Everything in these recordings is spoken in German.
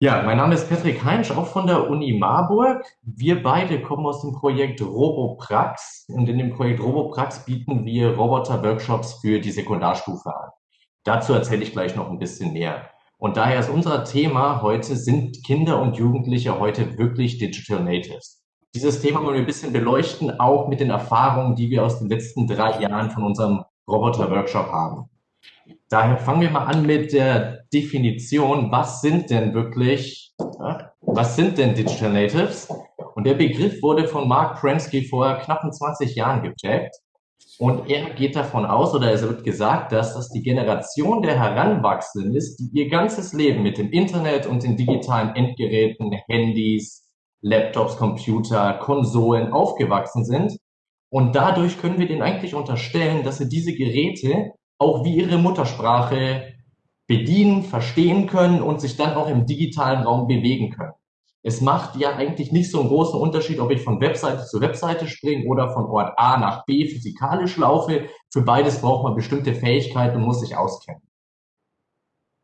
Ja, mein Name ist Patrick Heinsch, auch von der Uni Marburg. Wir beide kommen aus dem Projekt RoboPrax und in dem Projekt RoboPrax bieten wir Roboter-Workshops für die Sekundarstufe an. Dazu erzähle ich gleich noch ein bisschen mehr. Und daher ist unser Thema heute, sind Kinder und Jugendliche heute wirklich Digital Natives? Dieses Thema wollen wir ein bisschen beleuchten, auch mit den Erfahrungen, die wir aus den letzten drei Jahren von unserem Roboter-Workshop haben. Daher fangen wir mal an mit der Definition. Was sind denn wirklich, was sind denn Digital Natives? Und der Begriff wurde von Mark Prensky vor knappen 20 Jahren geprägt. Und er geht davon aus, oder es wird gesagt, dass das die Generation der Heranwachsenden ist, die ihr ganzes Leben mit dem Internet und den digitalen Endgeräten, Handys, Laptops, Computer, Konsolen aufgewachsen sind. Und dadurch können wir denen eigentlich unterstellen, dass sie diese Geräte auch wie ihre Muttersprache bedienen, verstehen können und sich dann auch im digitalen Raum bewegen können. Es macht ja eigentlich nicht so einen großen Unterschied, ob ich von Webseite zu Webseite springe oder von Ort A nach B physikalisch laufe. Für beides braucht man bestimmte Fähigkeiten und muss sich auskennen.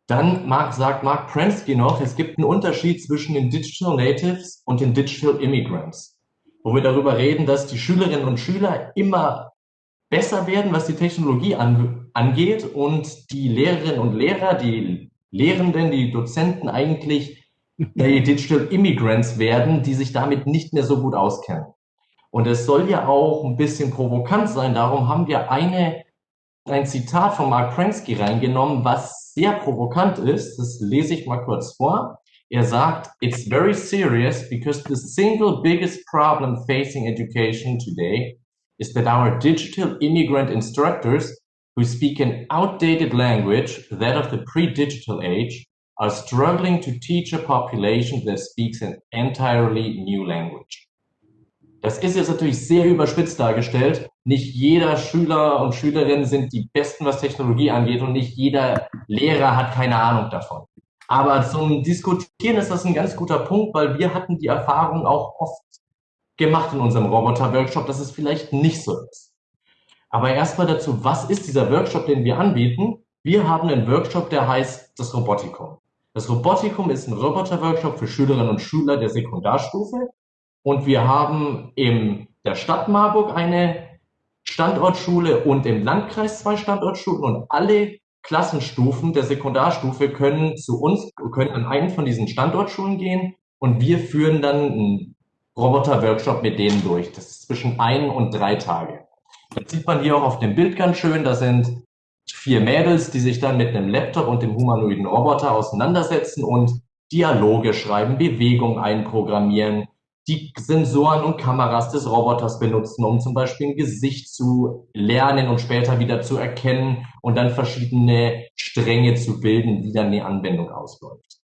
Dann Mark, sagt Mark Prensky noch, es gibt einen Unterschied zwischen den Digital Natives und den Digital Immigrants, wo wir darüber reden, dass die Schülerinnen und Schüler immer besser werden, was die Technologie angeht und die Lehrerinnen und Lehrer, die Lehrenden, die Dozenten eigentlich die Digital Immigrants werden, die sich damit nicht mehr so gut auskennen. Und es soll ja auch ein bisschen provokant sein, darum haben wir eine, ein Zitat von Mark Prensky reingenommen, was sehr provokant ist. Das lese ich mal kurz vor. Er sagt, it's very serious because the single biggest problem facing education today is that our digital immigrant instructors who speak an outdated language, that of the pre-digital age, are struggling to teach a population that speaks an entirely new language. Das ist jetzt natürlich sehr überspitzt dargestellt. Nicht jeder Schüler und Schülerin sind die Besten, was Technologie angeht und nicht jeder Lehrer hat keine Ahnung davon. Aber zum Diskutieren ist das ein ganz guter Punkt, weil wir hatten die Erfahrung auch oft gemacht in unserem Roboter-Workshop, dass es vielleicht nicht so ist. Aber erstmal dazu, was ist dieser Workshop, den wir anbieten? Wir haben einen Workshop, der heißt das Robotikum. Das Robotikum ist ein Roboter-Workshop für Schülerinnen und Schüler der Sekundarstufe. Und wir haben in der Stadt Marburg eine Standortschule und im Landkreis zwei Standortschulen und alle Klassenstufen der Sekundarstufe können zu uns, können an einen von diesen Standortschulen gehen und wir führen dann ein Roboter-Workshop mit denen durch. Das ist zwischen ein und drei Tage. Das sieht man hier auch auf dem Bild ganz schön. Da sind vier Mädels, die sich dann mit einem Laptop und dem humanoiden Roboter auseinandersetzen und Dialoge schreiben, Bewegungen einprogrammieren, die Sensoren und Kameras des Roboters benutzen, um zum Beispiel ein Gesicht zu lernen und später wieder zu erkennen und dann verschiedene Stränge zu bilden, wie dann eine Anwendung ausläuft.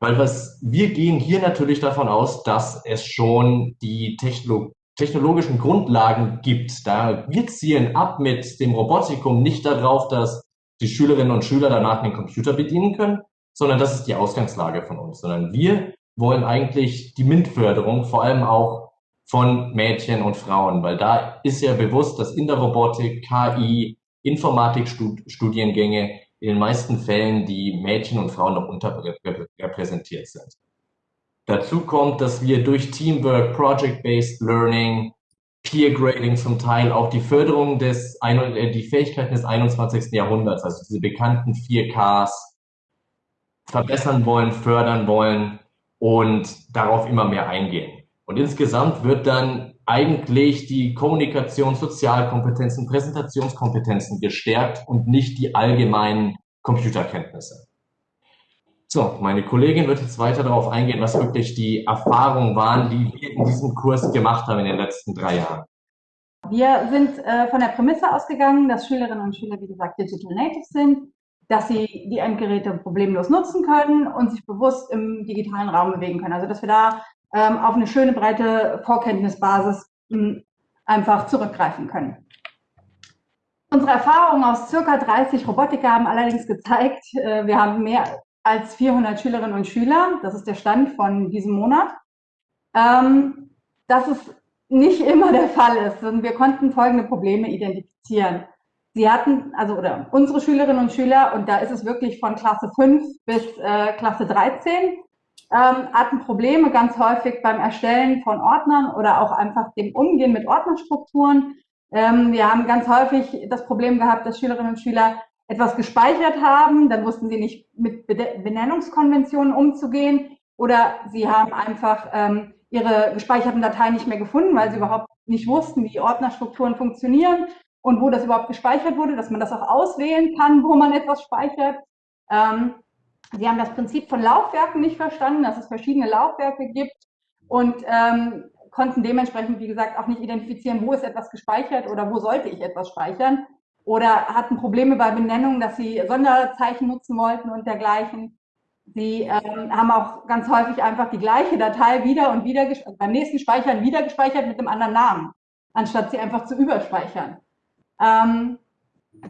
Weil was, wir gehen hier natürlich davon aus, dass es schon die Techno technologischen Grundlagen gibt. Da wir zielen ab mit dem Robotikum nicht darauf, dass die Schülerinnen und Schüler danach den Computer bedienen können, sondern das ist die Ausgangslage von uns, sondern wir wollen eigentlich die MINT-Förderung vor allem auch von Mädchen und Frauen, weil da ist ja bewusst, dass in der Robotik, KI, Informatikstudiengänge in den meisten Fällen die Mädchen und Frauen noch unterrepräsentiert sind. Dazu kommt, dass wir durch Teamwork, Project-Based Learning, Peer Grading zum Teil auch die Förderung des, äh, die Fähigkeiten des 21. Jahrhunderts, also diese bekannten 4Ks, verbessern wollen, fördern wollen und darauf immer mehr eingehen. Und insgesamt wird dann eigentlich die Kommunikation, Sozialkompetenzen, Präsentationskompetenzen gestärkt und nicht die allgemeinen Computerkenntnisse. So, meine Kollegin wird jetzt weiter darauf eingehen, was wirklich die Erfahrungen waren, die wir in diesem Kurs gemacht haben in den letzten drei Jahren. Wir sind äh, von der Prämisse ausgegangen, dass Schülerinnen und Schüler, wie gesagt, Digital Natives sind, dass sie die Endgeräte problemlos nutzen können und sich bewusst im digitalen Raum bewegen können. Also dass wir da ähm, auf eine schöne breite Vorkenntnisbasis ähm, einfach zurückgreifen können. Unsere Erfahrungen aus circa 30 Robotiker haben allerdings gezeigt, äh, wir haben mehr als 400 Schülerinnen und Schüler, das ist der Stand von diesem Monat, ähm, dass es nicht immer der Fall ist. Und wir konnten folgende Probleme identifizieren. Sie hatten, also oder unsere Schülerinnen und Schüler, und da ist es wirklich von Klasse 5 bis äh, Klasse 13, ähm, hatten Probleme ganz häufig beim Erstellen von Ordnern oder auch einfach dem Umgehen mit Ordnerstrukturen. Ähm, wir haben ganz häufig das Problem gehabt, dass Schülerinnen und Schüler etwas gespeichert haben, dann wussten sie nicht mit Benennungskonventionen umzugehen oder sie haben einfach ähm, ihre gespeicherten Dateien nicht mehr gefunden, weil sie überhaupt nicht wussten, wie Ordnerstrukturen funktionieren und wo das überhaupt gespeichert wurde, dass man das auch auswählen kann, wo man etwas speichert. Ähm, sie haben das Prinzip von Laufwerken nicht verstanden, dass es verschiedene Laufwerke gibt und ähm, konnten dementsprechend, wie gesagt, auch nicht identifizieren, wo ist etwas gespeichert oder wo sollte ich etwas speichern. Oder hatten Probleme bei Benennungen, dass sie Sonderzeichen nutzen wollten und dergleichen. Sie ähm, haben auch ganz häufig einfach die gleiche Datei wieder und wieder beim nächsten Speichern wieder gespeichert mit einem anderen Namen, anstatt sie einfach zu überspeichern. Ähm,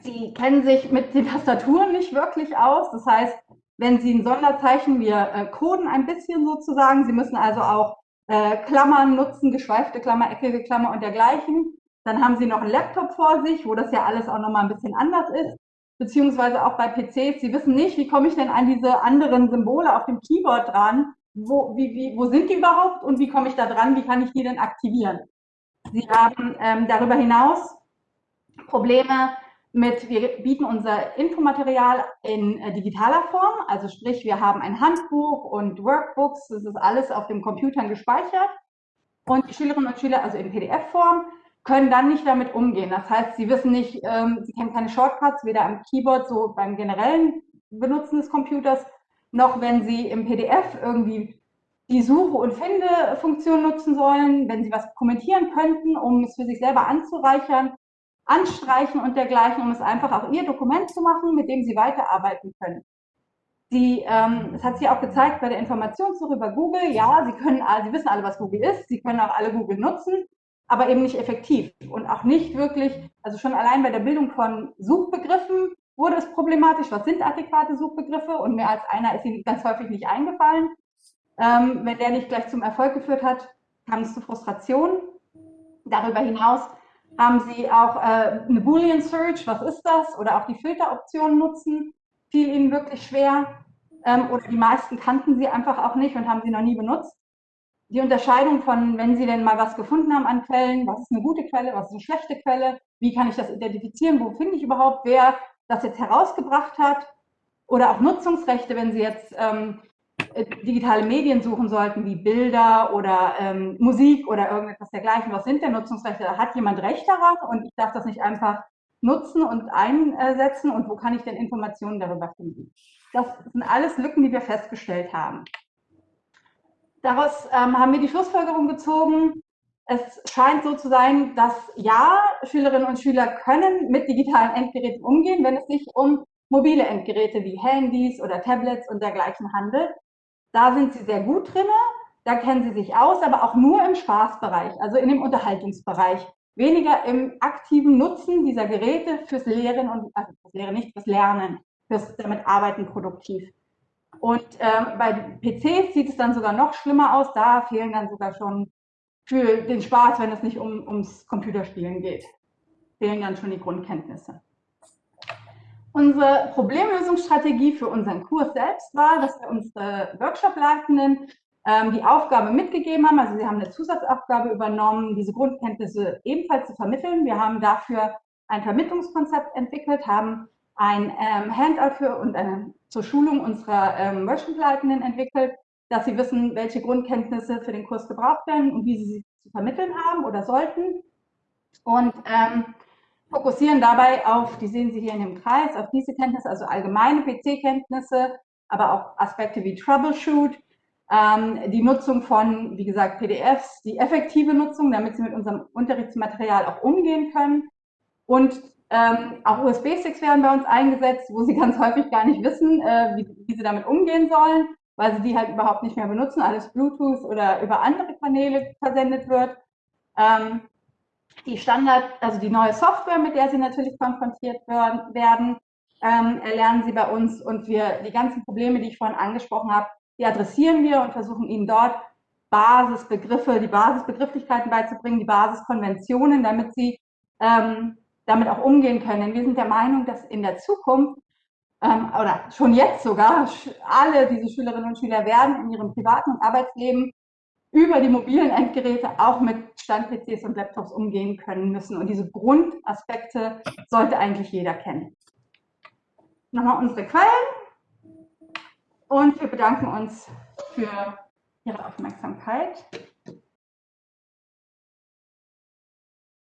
sie kennen sich mit den Tastaturen nicht wirklich aus. Das heißt, wenn Sie ein Sonderzeichen, wir äh, coden ein bisschen sozusagen. Sie müssen also auch äh, Klammern nutzen, geschweifte Klammer, eckige Klammer und dergleichen. Dann haben Sie noch einen Laptop vor sich, wo das ja alles auch nochmal ein bisschen anders ist. Beziehungsweise auch bei PCs. Sie wissen nicht, wie komme ich denn an diese anderen Symbole auf dem Keyboard dran? Wo, wie, wie, wo sind die überhaupt und wie komme ich da dran? Wie kann ich die denn aktivieren? Sie haben ähm, darüber hinaus Probleme mit, wir bieten unser Infomaterial in äh, digitaler Form, also sprich, wir haben ein Handbuch und Workbooks, das ist alles auf den Computern gespeichert. Und die Schülerinnen und Schüler, also in PDF-Form, können dann nicht damit umgehen. Das heißt, sie wissen nicht, ähm, sie kennen keine Shortcuts, weder am Keyboard, so beim generellen Benutzen des Computers, noch wenn sie im PDF irgendwie die Suche- und Finde-Funktion nutzen sollen, wenn sie was kommentieren könnten, um es für sich selber anzureichern, anstreichen und dergleichen, um es einfach auch ihr Dokument zu machen, mit dem sie weiterarbeiten können. Sie, ähm, das hat sie auch gezeigt bei der Informationssuche über Google. Ja, sie können, sie wissen alle, was Google ist. Sie können auch alle Google nutzen, aber eben nicht effektiv und auch nicht wirklich. Also schon allein bei der Bildung von Suchbegriffen wurde es problematisch. Was sind adäquate Suchbegriffe? Und mehr als einer ist ihnen ganz häufig nicht eingefallen. Ähm, wenn der nicht gleich zum Erfolg geführt hat, kam es zu Frustration. Darüber hinaus haben Sie auch äh, eine Boolean Search, was ist das? Oder auch die Filteroption nutzen, fiel Ihnen wirklich schwer. Ähm, oder die meisten kannten sie einfach auch nicht und haben sie noch nie benutzt. Die Unterscheidung von, wenn Sie denn mal was gefunden haben an Quellen, was ist eine gute Quelle, was ist eine schlechte Quelle, wie kann ich das identifizieren, wo finde ich überhaupt, wer das jetzt herausgebracht hat. Oder auch Nutzungsrechte, wenn Sie jetzt ähm, äh, digitale Medien suchen sollten, wie Bilder oder ähm, Musik oder irgendetwas dergleichen. Was sind denn Nutzungsrechte? Hat jemand Recht daran und ich darf das nicht einfach nutzen und einsetzen und wo kann ich denn Informationen darüber finden? Das sind alles Lücken, die wir festgestellt haben. Daraus ähm, haben wir die Schlussfolgerung gezogen, es scheint so zu sein, dass ja, Schülerinnen und Schüler können mit digitalen Endgeräten umgehen, wenn es sich um mobile Endgeräte wie Handys oder Tablets und dergleichen handelt. Da sind sie sehr gut drin, da kennen sie sich aus, aber auch nur im Spaßbereich, also in dem Unterhaltungsbereich. Weniger im aktiven Nutzen dieser Geräte fürs Lehren und, also fürs Lehren nicht, fürs Lernen, fürs damit Arbeiten produktiv. Und äh, bei PCs sieht es dann sogar noch schlimmer aus. Da fehlen dann sogar schon für den Spaß, wenn es nicht um, ums Computerspielen geht, fehlen dann schon die Grundkenntnisse. Unsere Problemlösungsstrategie für unseren Kurs selbst war, dass wir unsere Workshop-Leitenden ähm, die Aufgabe mitgegeben haben. Also sie haben eine Zusatzaufgabe übernommen, diese Grundkenntnisse ebenfalls zu vermitteln. Wir haben dafür ein Vermittlungskonzept entwickelt, haben ein ähm, Handout für und eine, zur Schulung unserer ähm, Workshop-Leitenden entwickelt, dass sie wissen, welche Grundkenntnisse für den Kurs gebraucht werden und wie sie sie zu vermitteln haben oder sollten. Und ähm, fokussieren dabei auf, die sehen Sie hier in dem Kreis, auf diese Kenntnisse, also allgemeine PC-Kenntnisse, aber auch Aspekte wie Troubleshoot, ähm, die Nutzung von, wie gesagt, PDFs, die effektive Nutzung, damit Sie mit unserem Unterrichtsmaterial auch umgehen können. Und ähm, auch USB-Sticks werden bei uns eingesetzt, wo Sie ganz häufig gar nicht wissen, äh, wie, wie Sie damit umgehen sollen, weil Sie die halt überhaupt nicht mehr benutzen, alles Bluetooth oder über andere Kanäle versendet wird. Ähm, die Standard, also die neue Software, mit der sie natürlich konfrontiert werden, ähm, erlernen sie bei uns und wir die ganzen Probleme, die ich vorhin angesprochen habe, die adressieren wir und versuchen ihnen dort Basisbegriffe, die Basisbegrifflichkeiten beizubringen, die Basiskonventionen, damit sie ähm, damit auch umgehen können. Denn wir sind der Meinung, dass in der Zukunft ähm, oder schon jetzt sogar, alle diese Schülerinnen und Schüler werden in ihrem privaten und Arbeitsleben über die mobilen Endgeräte auch mit Stand-PCs und Laptops umgehen können müssen. Und diese Grundaspekte sollte eigentlich jeder kennen. Nochmal unsere Quellen und wir bedanken uns für Ihre Aufmerksamkeit.